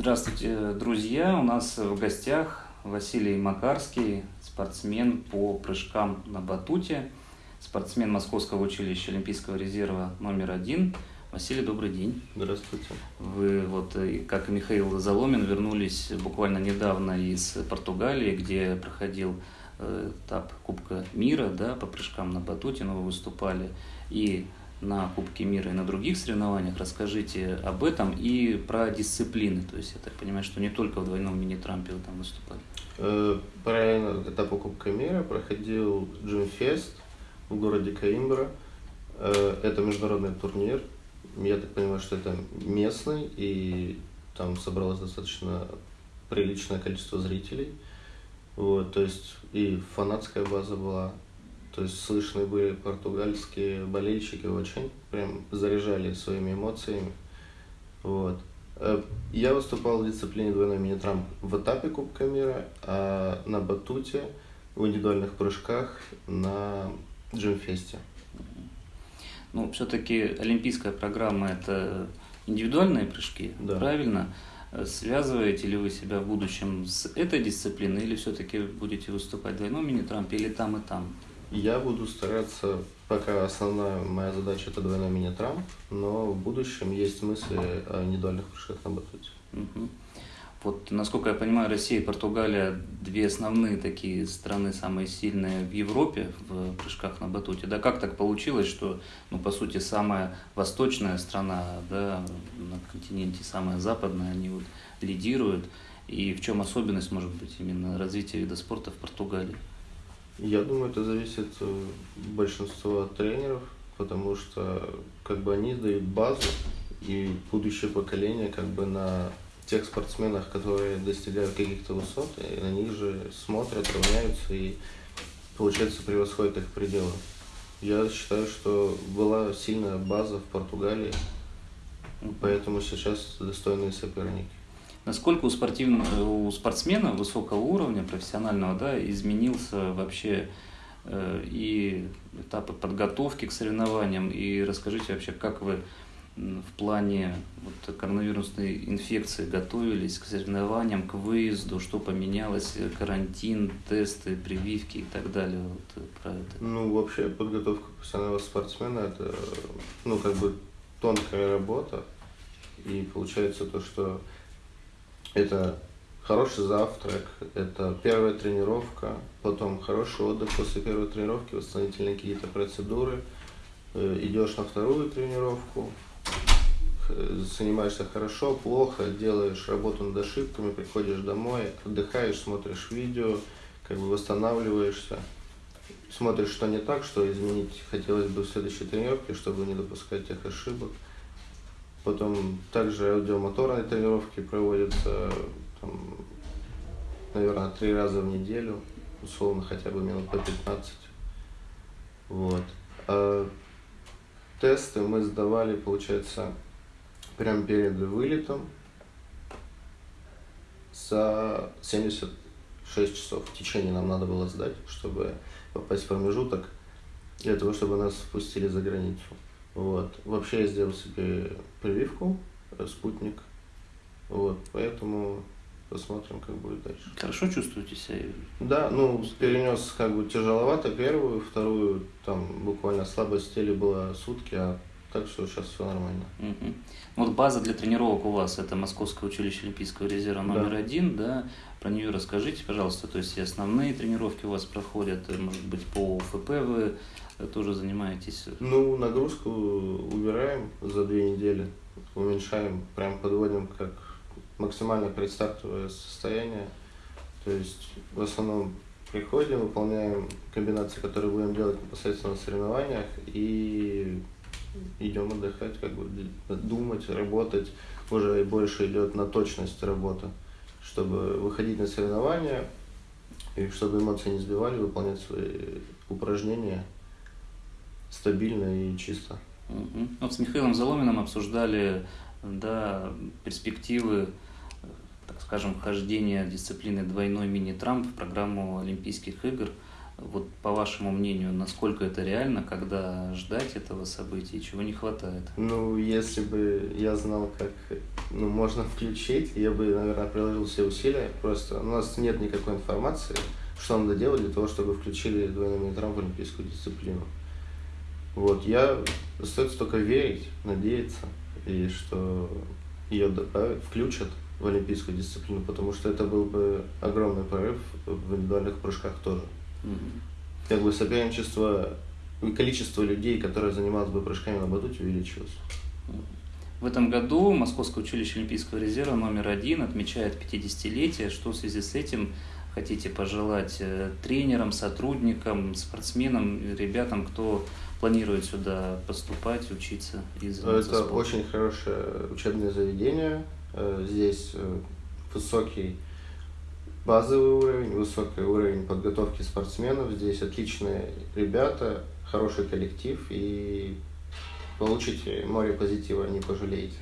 Здравствуйте, друзья! У нас в гостях Василий Макарский, спортсмен по прыжкам на батуте, спортсмен Московского училища Олимпийского резерва номер один. Василий, добрый день. Здравствуйте. Вы, вот, как и Михаил Заломин, вернулись буквально недавно из Португалии, где проходил э, этап Кубка мира да, по прыжкам на батуте, но вы выступали и на Кубке мира и на других соревнованиях. Расскажите об этом и про дисциплины. То есть я так понимаю, что не только в двойном мини-трампе вы там выступали. Э, параллельно этапу Кубка мира проходил Джимфест в городе Каимбра. Э, это международный турнир. Я так понимаю, что это местный, и там собралось достаточно приличное количество зрителей. Вот, то есть и фанатская база была, то есть слышны были португальские болельщики очень, прям заряжали своими эмоциями. Вот. Э, я выступал в дисциплине двойной мини-трамп в этапе Кубка мира, а на батуте в индивидуальных прыжках на джимфесте. Ну, все-таки олимпийская программа – это индивидуальные прыжки, да. правильно? Связываете ли вы себя в будущем с этой дисциплиной или все-таки будете выступать в двойном мини-трампе или там и там? Я буду стараться, пока основная моя задача это двойной мини-трамп, но в будущем есть мысли о индивидуальных прыжках на батуте. Угу. Вот, насколько я понимаю, Россия и Португалия две основные такие страны, самые сильные в Европе в прыжках на батуте. Да как так получилось, что, ну, по сути, самая восточная страна, да, на континенте самая западная, они вот лидируют. И в чем особенность, может быть, именно развития вида спорта в Португалии? Я думаю, это зависит большинство от тренеров, потому что как бы они дают базу, и будущее поколение как бы на тех спортсменах, которые достигают каких-то высот, и на них же смотрят, равняются и, получается, превосходят их пределы. Я считаю, что была сильная база в Португалии, поэтому сейчас достойные соперники насколько у, спортивного, у спортсмена высокого уровня, профессионального, да, изменился вообще э, и этапы подготовки к соревнованиям, и расскажите вообще, как вы в плане вот, коронавирусной инфекции готовились к соревнованиям, к выезду, что поменялось, карантин, тесты, прививки и так далее. Вот, про это. Ну, вообще подготовка профессионального спортсмена это ну, как бы тонкая работа. И получается то, что это хороший завтрак, это первая тренировка, потом хороший отдых после первой тренировки, восстановительные какие-то процедуры, э, идешь на вторую тренировку, занимаешься хорошо, плохо, делаешь работу над ошибками, приходишь домой, отдыхаешь, смотришь видео, как бы восстанавливаешься, смотришь, что не так, что изменить хотелось бы в следующей тренировке, чтобы не допускать тех ошибок. Потом также аудиомоторные тренировки проводятся, там, наверное, три раза в неделю, условно хотя бы минут по 15. Вот. А тесты мы сдавали, получается, прямо перед вылетом за 76 часов. В течение нам надо было сдать, чтобы попасть в промежуток, для того, чтобы нас впустили за границу. Вот. Вообще я сделал себе прививку, э, спутник. Вот. Поэтому посмотрим, как будет дальше. Хорошо чувствуете себя? Да, ну, перенес как бы тяжеловато первую, вторую, там буквально слабость в теле была сутки, а так что сейчас все нормально. Угу. Вот база для тренировок у вас это Московское училище Олимпийского резерва номер да. один, да? Про нее расскажите, пожалуйста. То есть и основные тренировки у вас проходят, может быть, по УФП вы тоже занимаетесь? Ну, нагрузку убираем за две недели, уменьшаем, прям подводим как максимально предстартовое состояние. То есть в основном приходим, выполняем комбинации, которые будем делать непосредственно на соревнованиях и идем отдыхать, как бы думать, работать. Уже больше идет на точность работа, чтобы выходить на соревнования и чтобы эмоции не сбивали, выполнять свои упражнения стабильно и чисто. Угу. Вот с Михаилом Заломиным обсуждали да, перспективы, так скажем, вхождения дисциплины двойной мини-трамп в программу Олимпийских игр. Вот по вашему мнению, насколько это реально, когда ждать этого события, чего не хватает? Ну, если бы я знал, как ну, можно включить. Я бы, наверное, приложил все усилия. Просто у нас нет никакой информации, что надо делать для того, чтобы включили двойной метром в олимпийскую дисциплину. Вот, я остается только верить, надеяться, и что ее добавят, включат в олимпийскую дисциплину, потому что это был бы огромный прорыв в индивидуальных прыжках тоже. Mm-hmm. Как бы соперничество и количество людей, которые занимались бы прыжками на батуте, увеличилось. В этом году Московское училище Олимпийского резерва номер один отмечает 50-летие. Что в связи с этим хотите пожелать э, тренерам, сотрудникам, спортсменам, ребятам, кто планирует сюда поступать, учиться и заниматься Это спортом? очень хорошее учебное заведение. Э, здесь э, высокий базовый уровень, высокий уровень подготовки спортсменов. Здесь отличные ребята, хороший коллектив и получите море позитива, не пожалеете.